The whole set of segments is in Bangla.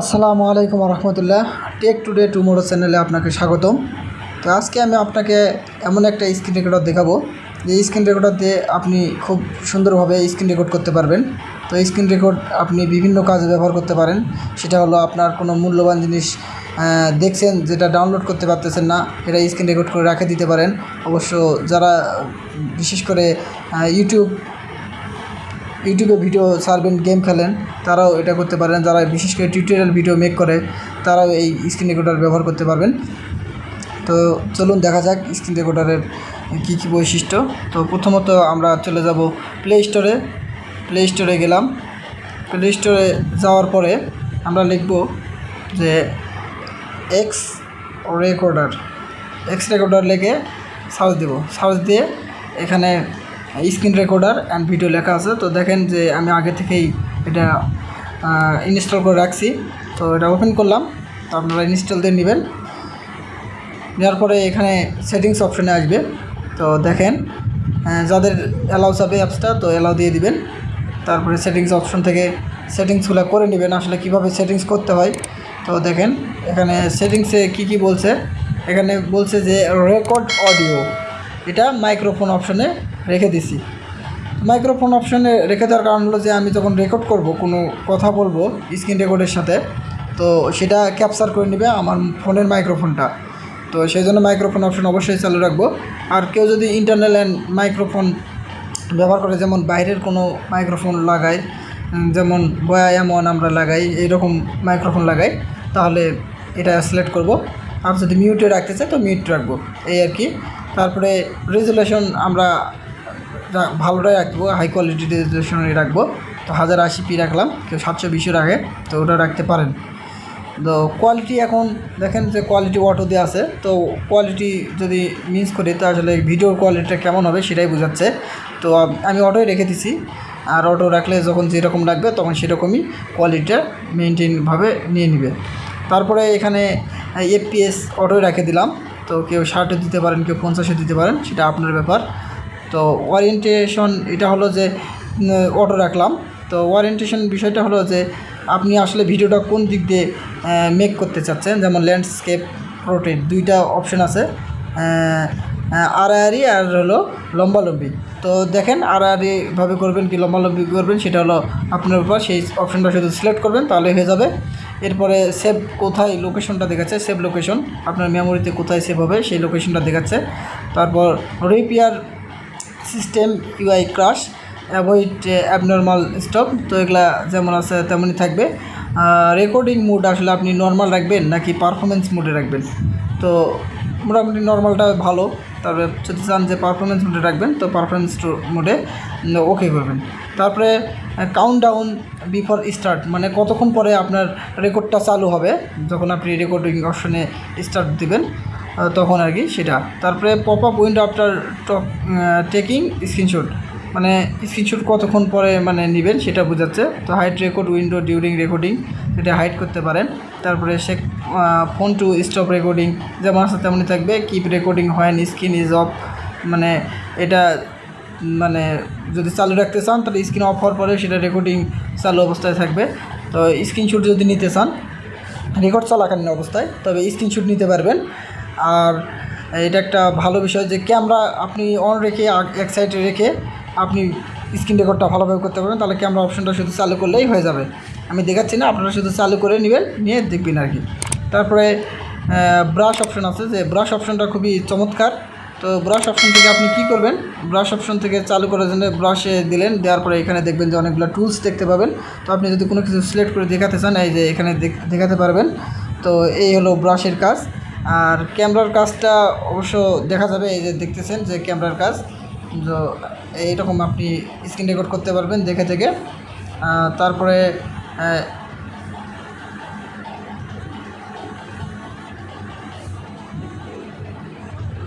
আসসালামু আলাইকুম রহমতুল্লাহ টেক টুডে টুমোরো চ্যানেলে আপনাকে স্বাগতম। তো আজকে আমি আপনাকে এমন একটা স্ক্রিন রেকর্ডার দেখাবো। যে স্ক্রিন রেকর্ডার দিয়ে আপনি খুব সুন্দরভাবে স্ক্রিন রেকর্ড করতে পারবেন। তো স্ক্রিন রেকর্ড আপনি বিভিন্ন কাজে ব্যবহার করতে পারেন। সেটা হলো আপনার কোনো মূল্যবান জিনিস দেখছেন, যেটা ডাউনলোড করতে পারতেছেন না এটা স্ক্রিন রেকর্ড করে রাখে দিতে পারেন। অবশ্য যারা, বিশেষ করে ইউটিউব ইউটিউবে ভিডিও সার্ভেন গেম খেলেন, তারাও এটা করতে পারেন। যারা বিশেষ করে টিউটোরিয়াল ভিডিও মেক করে, তারাও এই স্ক্রিন রেকর্ডার ব্যবহার করতে পারবেন। তো চলুন দেখা যাক স্ক্রিন রেকর্ডারের কী কী বৈশিষ্ট্য। তো প্রথমত আমরা চলে যাব প্লে স্টোরে প্লে স্টোরে গেলাম। প্লে স্টোরে যাওয়ার পরে আমরা লিখব যে এক্স রেকর্ডার এক্স রেকর্ডার লিখে সার্চ দেব। সার্চ দিয়ে এখানে স্ক্রিন রেকর্ডার অ্যান্ড ভিডিও লেখা আছে। তো দেখেন যে আমি আগে থেকেই এটা ইনস্টল করে রাখছি। তো এটা ওপেন করলাম। তো আপনারা ইনস্টল দিয়ে নেবেন। নেওয়ার পরে এখানে সেটিংস অপশনে আসবে। তো দেখেন যাদের অ্যালাউ যাবে অ্যাপসটা তো অ্যালাউ দিয়ে দিবেন। তারপরে সেটিংস অপশন থেকে সেটিংসগুলো করে নেবেন, আসলে কীভাবে সেটিংস করতে হয়। তো দেখেন, এখানে সেটিংসে কি কি বলছে? এখানে বলছে যে রেকর্ড অডিও এটা মাইক্রোফোন অপশনে রেখে দিছি। মাইক্রোফোন অপশনে রেখে দেওয়ার কারণ হলো যে, আমি যখন রেকর্ড করব, কোনো কথা বলব স্ক্রিন রেকর্ডের সাথে, তো সেটা ক্যাপচার করে নেবে আমার ফোনের মাইক্রোফোনটা তো সেই জন্য মাইক্রোফোন অপশন অবশ্যই চালু রাখব। আর কেউ যদি ইন্টারনাল অ্যান্ড মাইক্রোফোন ব্যবহার করে, যেমন বাইরের কোনো মাইক্রোফোন লাগাই যেমন বয়া এমন আমরা লাগাই, এইরকম মাইক্রোফোন লাগাই, তাহলে এটা সিলেক্ট করব। আর যদি মিউটে রাখতে চাই, তো মিউট রাখব। এই আর কি। তারপরে রেজুলেশন আমরা ভালোটাই রাখব হাই কোয়ালিটি রেজুলেশনে রাখব। তো হাজার আশি পি রাখলাম, কেউ সাতশো বিশও রাখে, তো ওটা রাখতে পারেন। তো কোয়ালিটি এখন দেখেন যে কোয়ালিটি অটো দিয়ে আছে, তো কোয়ালিটি যদি মিস করি, তো আসলে ভিডিওর কোয়ালিটিটা কেমন হবে সেটাই বোঝাচ্ছে। তো আমি অটোই রেখে দিছি, আর অটো রাখলে যখন যেরকম রাখবে তখন সেরকমই কোয়ালিটিটা মেনটেনভাবে নিয়ে নেবে। তারপরে এখানে এফপিএস অটোই রেখে দিলাম, তো কেউ ষাটে দিতে পারেন, কেউ পঞ্চাশে দিতে পারেন, সেটা আপনার ব্যাপার। তো ওরিয়েন্টেশন এটা হলো যে অটো রাখলাম। তো ওরিয়েন্টেশন বিষয়টা হলো যে, আপনি আসলে ভিডিওটা কোন দিক দিয়ে মেক করতে চাচ্ছেন? যেমন ল্যান্ডস্কেপ রোটেট দুইটা অপশন আছে। আড়াআড়ি আর হলো লম্বালম্বি। তো দেখেন আড়াআড়িভাবে করবেন কি লম্বালম্বি করবেন, সেটা হলো আপনার উপর। সেই অপশনটা শুধু সিলেক্ট করবেন, তাহলে হয়ে যাবে। এরপরে সেভ কোথায় লোকেশনটা দেখাচ্ছে সেভ লোকেশন আপনার মেমোরিতে কোথায় সেভ হবে, সেই লোকেশনটা দেখাচ্ছে। তারপর repair system UI crash avoid abnormal stop তো এগুলা যেমন আছে তেমনই থাকবে। রেকর্ডিং মুড আসলে আপনি নর্মাল রাখবেন নাকি পারফরমেন্স মুডে রাখবেন? তো মোটামুটি নর্মালটা ভালো, তারপরে যদি চান যে পারফরমেন্স মোডে রাখবেন, তো পারফরমেন্স মোডে ওকে করবেন। তারপরে কাউন্ট ডাউন বিফোর স্টার্ট মানে কতক্ষণ পরে আপনার রেকর্ডটা চালু হবে, যখন আপনি রেকর্ডিং অপশনে স্টার্ট দিবেন তখন আর কি সেটা। তারপরে pop up window after talk screenshot মানে স্ক্রিনশট কতক্ষণ পরে মানে নেবেন সেটা বোঝাচ্ছে। তো hide record window during recording সেটা হাইট করতে পারেন। তারপরে সে ফোন টু স্টপ রেকর্ডিং যেমন আছে তেমনই থাকবে। কিপ রেকর্ডিং হয় স্ক্রিন ইজ অফ মানে এটা মানে যদি চালু রাখতে চান, তাহলে স্ক্রিন অফ হওয়ার পরে সেটা রেকর্ডিং চালু অবস্থায় থাকবে। তো স্ক্রিনশট যদি নিতে চান রেকর্ড চলাকালীন অবস্থায়, তবে স্ক্রিনশট নিতে পারবেন। আর এটা একটা ভালো বিষয় যে ক্যামেরা আপনি অন রেখে এক সাইডে রেখে আপনি স্ক্রিন রেকর্ডটা ভালোভাবে করতে পারবেন, তাহলে ক্যামেরা অপশনটা শুধু চালু করলেই হয়ে যাবে। আমি দেখাচ্ছি না, আপনারা শুধু চালু করে নেবেন, নিয়ে দেখবেন আর কি। তারপরে ব্রাশ অপশন আছে যে ব্রাশ অপশনটা খুবই চমৎকার। তো ব্রাশ অপশন থেকে আপনি কি করবেন? ব্রাশ অপশন থেকে চালু করার জন্য ব্রাশে দিলেন, দেওয়ার পরে এখানে দেখবেন যে অনেকগুলো টুলস দেখতে পাবেন। তো আপনি যদি কোনো কিছু সিলেক্ট করে দেখাতে চান, এই যে এখানে দেখ- দেখাতে পারবেন। তো এই হলো ব্রাশের কাজ। আর ক্যামেরার কাজটা অবশ্য দেখা যাবে, এই যে দেখতেছেন যে ক্যামেরার কাজ। তো এইরকম আপনি স্ক্রিন রেকর্ড করতে পারবেন দেখে থেকে তারপরে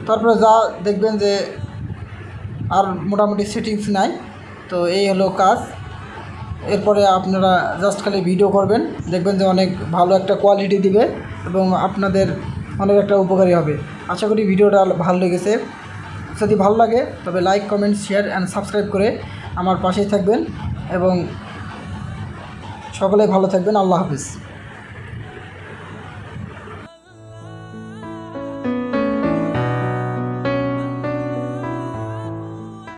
তারপরে যা দেখবেন যে আর মোটামুটি সেটিংস নাই, তো এই হলো কাজ। এরপরে আপনারা জাস্ট খালি ভিডিও করবেন, দেখবেন যে অনেক ভালো একটা কোয়ালিটি দিবে এবং আপনাদের অনেক একটা উপকারী হবে। আশা করি ভিডিওটা ভালো লেগেছে। যদি ভালো লাগে, তবে like, comment, share and subscribe করে আমার পাশেই থাকবেন এবং সকলে ভালো থাকবেন। আল্লাহ হাফিজ।